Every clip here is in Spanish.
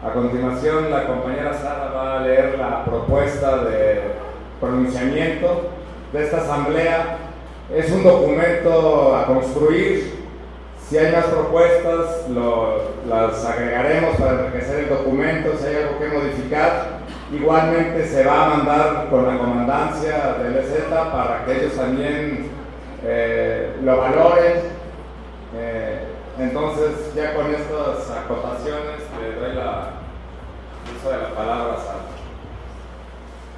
A continuación, la compañera Sara va a leer la propuesta de pronunciamiento de esta asamblea. Es un documento a construir. Si hay más propuestas, las agregaremos para enriquecer el documento. Si hay algo que modificar, igualmente se va a mandar con la comandancia del EZ para que ellos también eh, lo valoren. Eh, entonces, ya con estas acotaciones, la de la palabra a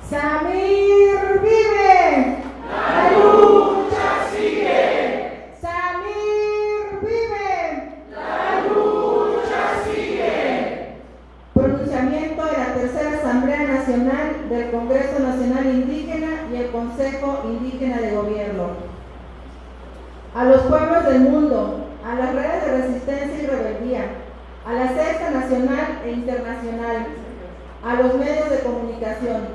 Samir vive. La lucha sigue. Samir vive. La lucha sigue. Pronunciamiento de la Tercera Asamblea Nacional del Congreso Nacional Indígena y el Consejo Indígena de Gobierno. A los pueblos del mundo, a las redes de resistencia y rebeldía, a la sexta nacional e internacional, a los medios de comunicación.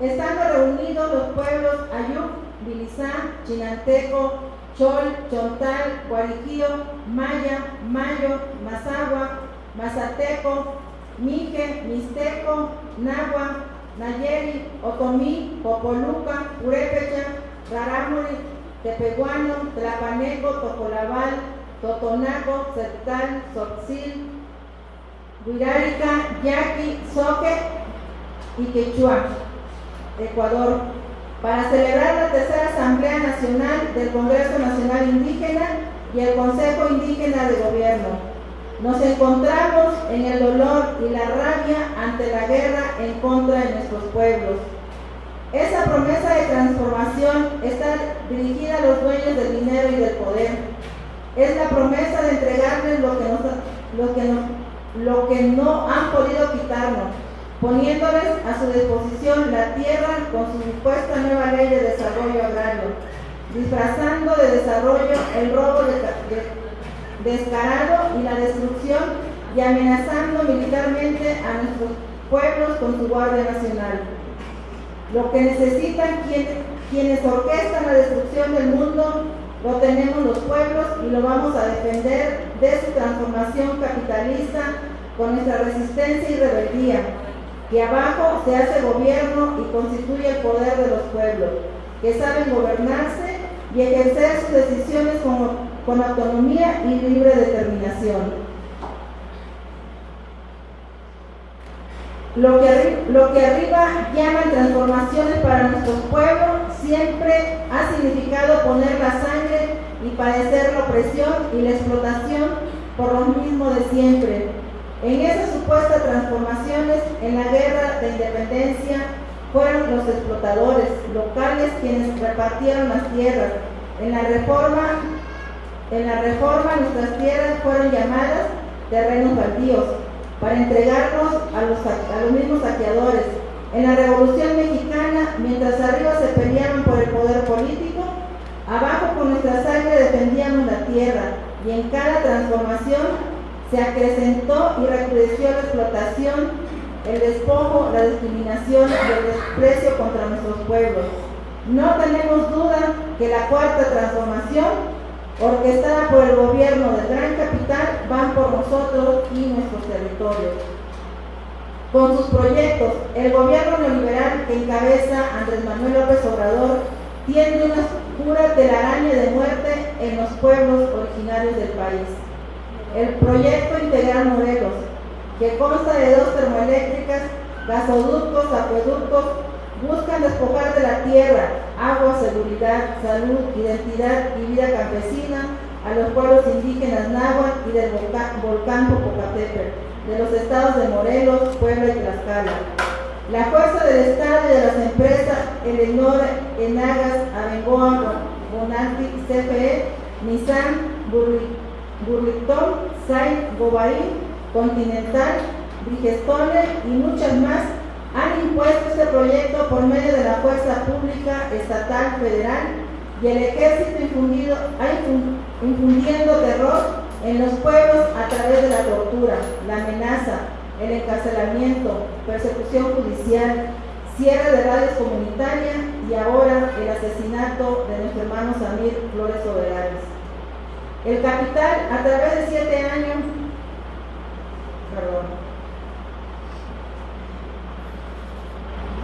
Estando reunidos los pueblos Ayuk, Bilizá, Chinanteco, Chol, Chontal, Guariquío, Maya, Mayo, Mazagua, Mazateco, Mije, Mixteco, Nagua, Nayeri, Otomí, Popoluca, Purépecha, Rarámuri, Tepehuano, Tlapaneco, Tocolabal, Totonaco, Septal, Soxil, Huirárica, Yaqui, Soque y Quechua, Ecuador, para celebrar la tercera Asamblea Nacional del Congreso Nacional Indígena y el Consejo Indígena de Gobierno. Nos encontramos en el dolor y la rabia ante la guerra en contra de nuestros pueblos. Esa promesa de transformación está dirigida a los dueños del dinero y del poder es la promesa de entregarles lo que, lo que, lo que no han podido quitarnos, poniéndoles a su disposición la tierra con su supuesta nueva ley de desarrollo agrario, disfrazando de desarrollo el robo descarado y la destrucción y amenazando militarmente a nuestros pueblos con su Guardia Nacional. Lo que necesitan quienes, orquestan la destrucción del mundo lo tenemos los pueblos y lo vamos a defender de su transformación capitalista con nuestra resistencia y rebeldía, que abajo se hace gobierno y constituye el poder de los pueblos, que saben gobernarse y ejercer sus decisiones con, autonomía y libre determinación. Lo que, lo que arriba llaman transformaciones para nuestros pueblos siempre ha significado poner la sangre y padecer la opresión y la explotación por lo mismo de siempre. En esas supuestas transformaciones, en la guerra de independencia, fueron los explotadores locales quienes repartieron las tierras. En la reforma, en la reforma nuestras tierras fueron llamadas terrenos baldíos para entregarnos a los, mismos saqueadores. En la Revolución Mexicana, mientras arriba se peleaban por el poder político, abajo con nuestra sangre defendíamos la tierra y en cada transformación se acrecentó y recrudeció la explotación, el despojo, la discriminación y el desprecio contra nuestros pueblos. No tenemos duda que la cuarta transformación orquestada por el gobierno del Gran Capital, van por nosotros y nuestros territorios. Con sus proyectos, el gobierno neoliberal que encabeza Andrés Manuel López Obrador tiene una pura telaraña de muerte en los pueblos originarios del país. El proyecto Integral Morelos, que consta de dos termoeléctricas, gasoductos, acueductos, buscan despojar de la tierra, agua, seguridad, salud, identidad y vida campesina a los pueblos indígenas náhuatl y del volcán, Popocatépetl, de los estados de Morelos, Puebla y Tlaxcala. La fuerza del Estado y de las empresas Elenor, Enagas, Abengoa, Bonanti, CFE, Nissan, Burlington, Saint, Gobain, Continental, Brigestone y muchas más han impuesto este proyecto por medio de la fuerza pública, estatal, federal y el ejército infundido, infundiendo terror en los pueblos a través de la tortura, la amenaza, el encarcelamiento, persecución judicial, cierre de radios comunitarias y ahora el asesinato de nuestro hermano Samir Flores Soberanes. El capital, a través de siete años, perdón,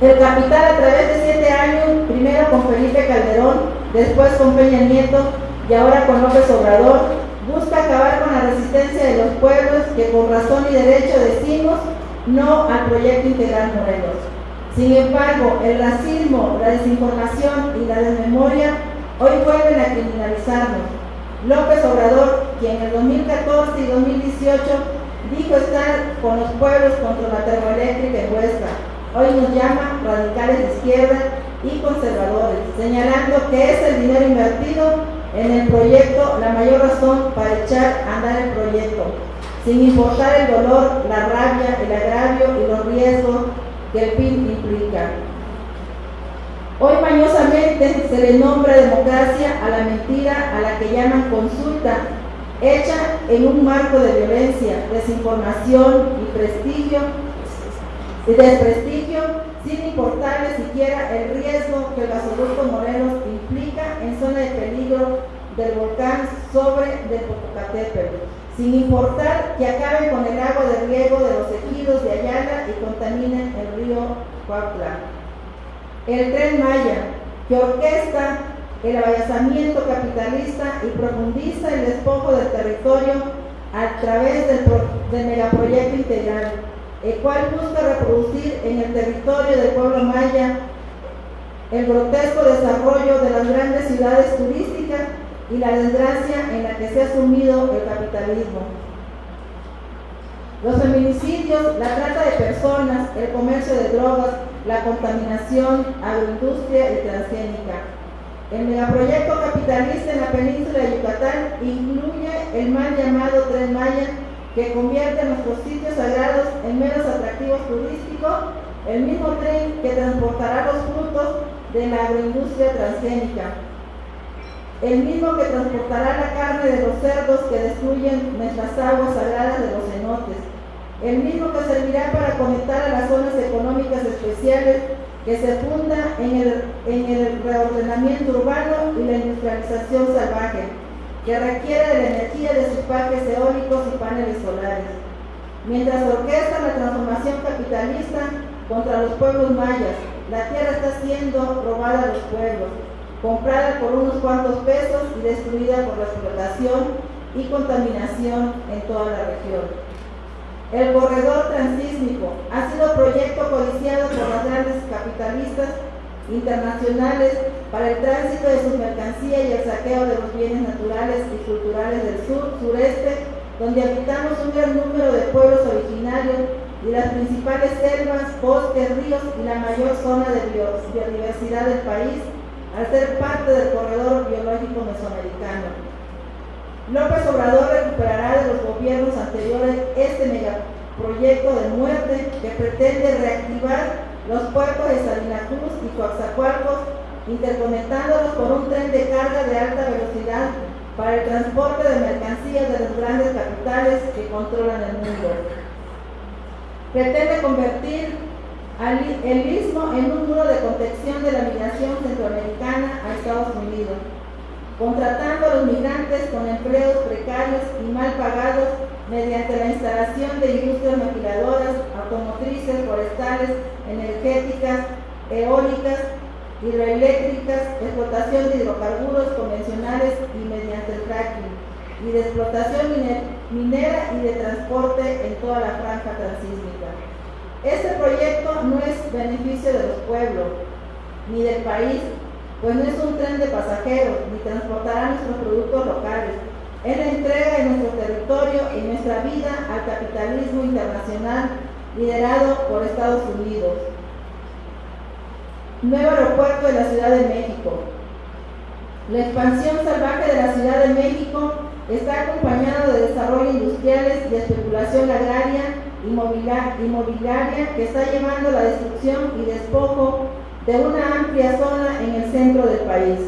El capital a través de siete años, primero con Felipe Calderón, después con Peña Nieto y ahora con López Obrador, busca acabar con la resistencia de los pueblos que con razón y derecho decimos no al proyecto integral Morelos. Sin embargo, el racismo, la desinformación y la desmemoria hoy vuelven a criminalizarnos. López Obrador, quien en el 2014 y 2018 dijo estar con los pueblos contra la termoeléctrica en Huesca, hoy nos llama radicales de izquierda y conservadores, señalando que es el dinero invertido en el proyecto la mayor razón para echar a andar el proyecto, sin importar el dolor, la rabia, el agravio y los riesgos que el PIB implica. Hoy mañosamente se le nombra democracia a la mentira a la que llaman consulta, hecha en un marco de violencia, desinformación y prestigio, y desprestigio, sin importarle siquiera el riesgo que el gasoducto Morelos implica en zona de peligro del volcán sobre del Popocatépetl, sin importar que acaben con el agua de riego de los ejidos de Ayala y contaminen el río Cuautla. El tren Maya, que orquesta el avallazamiento capitalista y profundiza el despojo del territorio a través del, del megaproyecto integral, el cual busca reproducir en el territorio del pueblo maya el grotesco desarrollo de las grandes ciudades turísticas y la desgracia en la que se ha sumido el capitalismo. Los feminicidios, la trata de personas, el comercio de drogas, la contaminación, agroindustria y transgénica. El megaproyecto capitalista en la península de Yucatán incluye el mal llamado Tren Maya, que convierte nuestros sitios sagrados en menos atractivos turísticos, el mismo tren que transportará los frutos de la agroindustria transgénica, el mismo que transportará la carne de los cerdos que destruyen nuestras aguas sagradas de los cenotes, el mismo que servirá para conectar a las zonas económicas especiales que se funda en el, en el reordenamiento urbano y la industrialización salvaje, que requiere de la energía de sus parques eólicos y paneles solares. Mientras orquesta la transformación capitalista contra los pueblos mayas, la tierra está siendo robada a los pueblos, comprada por unos cuantos pesos y destruida por la explotación y contaminación en toda la región. El corredor transísmico ha sido proyecto codiciado por las grandes capitalistas internacionales para el tránsito de sus mercancías y el saqueo de los bienes naturales y culturales del sur, sureste, donde habitamos un gran número de pueblos originarios y las principales selvas, bosques, ríos y la mayor zona de biodiversidad del país, al ser parte del corredor biológico mesoamericano. López Obrador recuperará de los gobiernos anteriores este megaproyecto de muerte que pretende reactivar los puertos de Salina Cruz y Coaxacualcos, interconectándolos por un tren de carga de alta velocidad para el transporte de mercancías de las grandes capitales que controlan el mundo. Pretende convertir el mismo en un muro de contención de la migración centroamericana a Estados Unidos, contratando a los migrantes con empleos precarios y mal pagados mediante la instalación de industrias maquiladoras, automotrices, forestales, energéticas, eólicas, hidroeléctricas, explotación de hidrocarburos convencionales y mediante el fracking, y de explotación minera y de transporte en toda la franja transísmica. Este proyecto no es beneficio de los pueblos ni del país, pues no es un tren de pasajeros ni transportará nuestros productos locales, es la entrega de nuestro territorio y nuestra vida al capitalismo internacional liderado por Estados Unidos. Nuevo aeropuerto de la Ciudad de México. La expansión salvaje de la Ciudad de México está acompañado de desarrollo industriales y especulación agraria inmobiliaria que está llevando la destrucción y despojo de una amplia zona en el centro del país.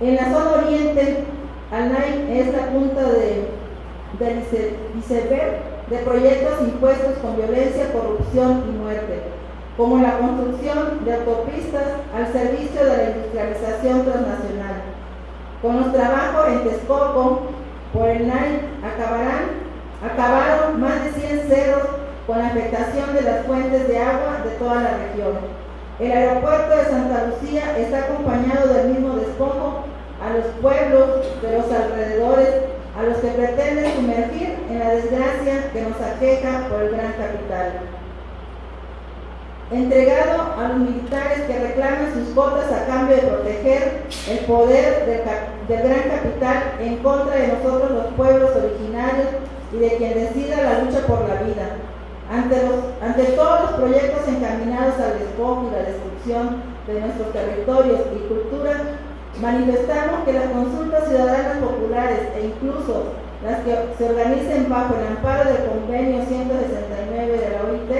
En la zona oriente, ALNAI es la punta de, del iceberg de proyectos impuestos con violencia, corrupción y muerte, como la construcción de autopistas al servicio de la industrialización transnacional. Con los trabajos en Texcoco por el NAI acabarán, acabaron más de 100 cerros con la afectación de las fuentes de agua de toda la región. El aeropuerto de Santa Lucía está acompañado del mismo despojo a los pueblos de los alrededores, a los que pretenden sumergir en la desgracia que nos aqueja por el gran capital. Entregado a los militares que reclaman sus votos a cambio de proteger el poder del, gran capital en contra de nosotros los pueblos originarios y de quien decida la lucha por la vida. Ante, los, ante todos los proyectos encaminados al despojo y la destrucción de nuestros territorios y culturas, manifestamos que las consultas ciudadanas populares e incluso las que se organicen bajo el amparo del convenio 169 de la OIT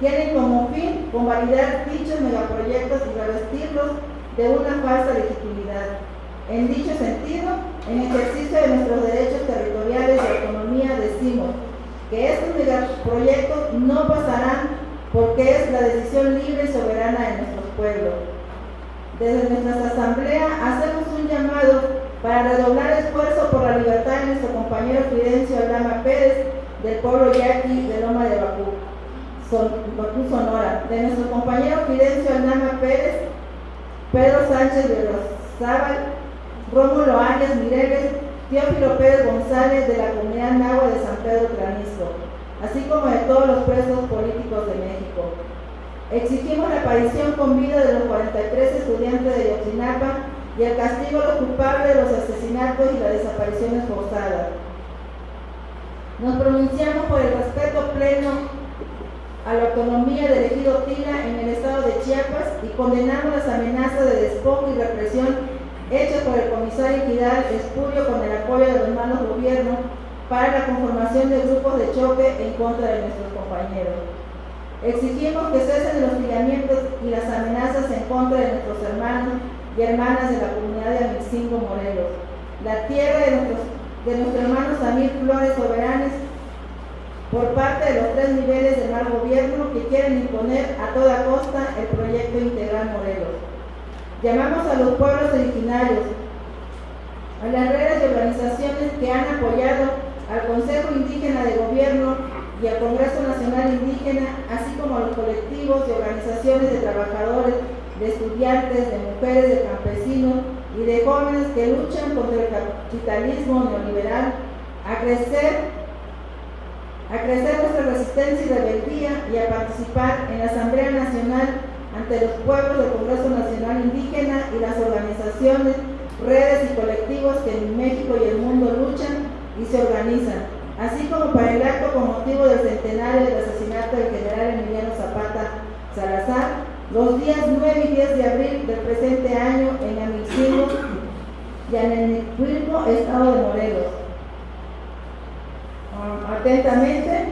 tienen como fin convalidar dichos megaproyectos y revestirlos de una falsa legitimidad. En dicho sentido, en ejercicio de nuestros derechos territoriales de autonomía decimos que estos megaproyectos no pasarán porque es la decisión libre y soberana de nuestros pueblos. Desde nuestra asamblea hacemos un llamado para redoblar esfuerzo por la libertad de nuestro compañero Fidencio Aldama Pérez del pueblo yaqui de Loma de Bacú, Bacú Sonora, de nuestro compañero Fidencio Aldama Pérez, Pedro Sánchez de Rosábal, Rómulo Arias Mireles, Teófilo Pérez González de la comunidad Nahua de San Pedro Tranisco, así como de todos los presos políticos de México. Exigimos la aparición con vida de los 43 estudiantes de Yotzinapa y el castigo a los culpables de los asesinatos y las desapariciones forzadas. Nos pronunciamos por el respeto pleno a la autonomía del ejido Tila en el estado de Chiapas y condenamos las amenazas de despojo y represión hecho por el comisario Vidal Espurio con el apoyo de los malos gobiernos para la conformación de grupos de choque en contra de nuestros compañeros. Exigimos que cesen los hostigamientos y las amenazas en contra de nuestros hermanos y hermanas de la comunidad de Amilcingo Morelos, la tierra de nuestros, de nuestros hermanos Amir Flores Soberanes, por parte de los tres niveles del mal gobierno que quieren imponer a toda costa el proyecto integral Morelos. Llamamos a los pueblos originarios, a las redes y organizaciones que han apoyado al Consejo Indígena de Gobierno y al Congreso Nacional Indígena, así como a los colectivos y organizaciones de trabajadores, de estudiantes, de mujeres, de campesinos y de jóvenes que luchan contra el capitalismo neoliberal, a crecer a crecer nuestra resistencia y rebeldía y a participar en la Asamblea Nacional ante los pueblos del Congreso Nacional Indígena y las organizaciones, redes y colectivos que en México y el mundo luchan y se organizan, así como para el acto con motivo del centenario del asesinato del general Emiliano Zapata Salazar, los días 9 y 10 de abril del presente año en Amilcingo y en el estado de Morelos. Ah, atentamente,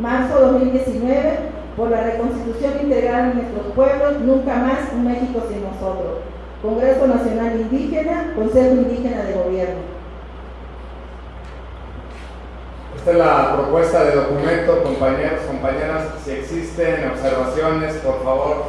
marzo 2019, por la reconstitución integral de nuestros pueblos, nunca más un México sin nosotros. Congreso Nacional Indígena, Consejo Indígena de Gobierno. Esta es la propuesta de documento, compañeros, compañeras. Si existen observaciones, por favor,